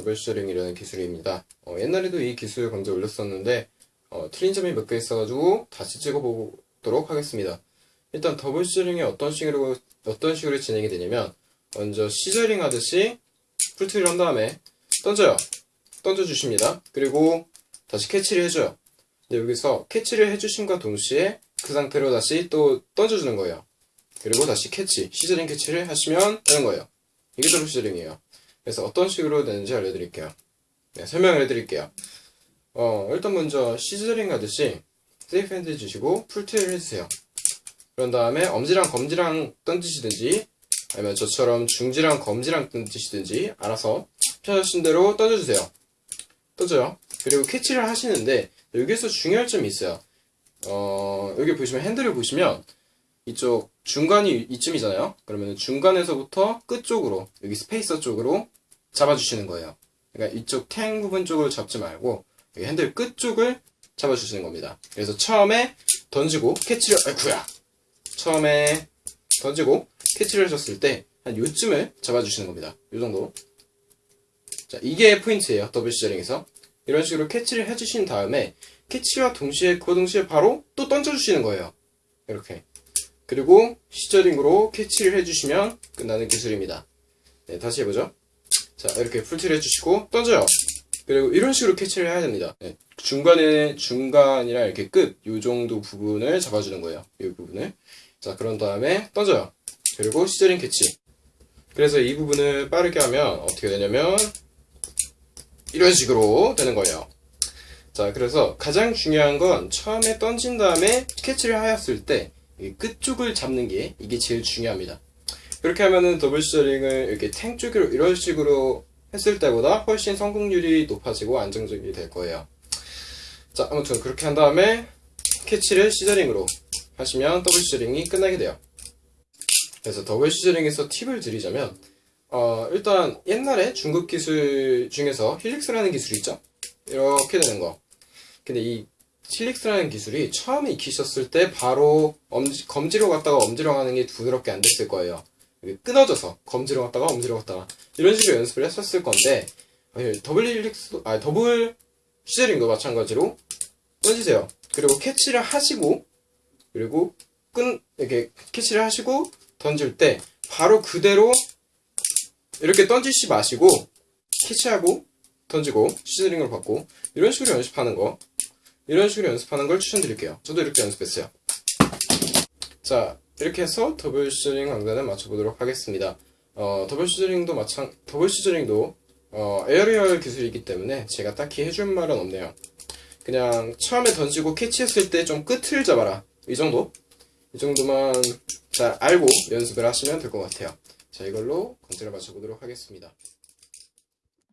double scissoring이라는 기술입니다. 어, 옛날에도 이 기술 먼저 올렸었는데 어, 틀린 점이 몇 개 있어가지고 다시 찍어보도록 하겠습니다. 일단 double scissoring이 어떤 식으로 어떤 식으로 진행이 되냐면 먼저 scissoring 하듯이 풀트를 한 다음에 던져요. 던져주십니다. 그리고 다시 캐치를 해줘요. 근데 여기서 캐치를 해주심과 동시에 그 상태로 다시 또 던져주는 거예요. 그리고 다시 캐치, scissoring 캐치를 하시면 되는 거예요. 이게 double scissoring이에요. 그래서 어떤 식으로 되는지 알려드릴게요. 네, 설명을 해드릴게요. 어, 일단 먼저 scissoring 하듯이 safe handle 주시고 풀트를 해주세요. 그런 다음에 엄지랑 검지랑 던지시든지 아니면 저처럼 중지랑 검지랑 던지시든지 알아서 편하신 대로 던져주세요. 던져요. 그리고 캐치를 하시는데 여기서 중요할 점이 있어요. 어, 여기 보시면 핸들을 보시면 이쪽 중간이 이쯤이잖아요. 그러면 중간에서부터 끝 쪽으로 여기 spacer 쪽으로 잡아주시는 거예요. 그러니까 이쪽 tang 부분 쪽을 잡지 말고 여기 핸들 끝 쪽을 잡아주시는 겁니다. 그래서 처음에 던지고 캐치를 아이쿠야 처음에 던지고 캐치를 하셨을 때 한 요쯤을 잡아주시는 겁니다. 요 정도. 자 이게 포인트예요. double scissoring에서 이런 식으로 캐치를 해주신 다음에 캐치와 동시에 그 동시에 바로 또 던져주시는 거예요. 이렇게. 그리고 scissoring으로 캐치를 해주시면 끝나는 기술입니다. 네, 다시 해보죠. 자, 이렇게 풀티를 해주시고 던져요. 그리고 이런 식으로 캐치를 해야 됩니다. 네, 중간에 중간이랑 이렇게 끝, 요 정도 부분을 잡아주는 거예요. 이 부분을. 자, 그런 다음에 던져요. 그리고 scissoring 캐치. 그래서 이 부분을 빠르게 하면 어떻게 되냐면 이런 식으로 되는 거예요. 자, 그래서 가장 중요한 건 처음에 던진 다음에 캐치를 하였을 때 끝쪽을 잡는 게 이게 제일 중요합니다. 그렇게 하면은 double scissoring을 이렇게 tang 쪽으로 이런 식으로 했을 때보다 훨씬 성공률이 높아지고 안정적이 될 거예요. 자, 아무튼 그렇게 한 다음에 캐치를 scissoring으로 하시면 double scissoring이 끝나게 돼요. 그래서 double scissoring에서 팁을 드리자면 어, 일단 옛날에 중급 기술 중에서 helix라는 기술이 있죠. 이렇게 되는 거. 근데 이 helix라는 기술이 처음에 익히셨을 때 바로 엄지, 검지로 갔다가 엄지로 가는 게 부드럽게 안 됐을 거예요. 끊어져서 검지로 갔다가 엄지로 갔다가 이런 식으로 연습을 했었을 건데 double helix 아 double scissoring도 마찬가지로 던지세요. 그리고 캐치를 하시고 그리고 끈 이렇게 캐치를 하시고 던질 때 바로 그대로 이렇게 던지지 마시고 캐치하고 던지고 scissoring을 받고 이런 식으로 연습하는 거 이런 식으로 연습하는 걸 추천드릴게요. 저도 이렇게 연습했어요. 자 이렇게 해서 double scissoring 강좌는 마쳐보도록 하겠습니다. 어, double scissoring도 마찬 double scissoring도 어, aerial 기술이기 때문에 제가 딱히 해줄 말은 없네요. 그냥 처음에 던지고 캐치했을 때 좀 끝을 잡아라. 이 정도? 이 정도만 잘 알고 연습을 하시면 될 것 같아요. 자 이걸로 강좌를 마쳐보도록 하겠습니다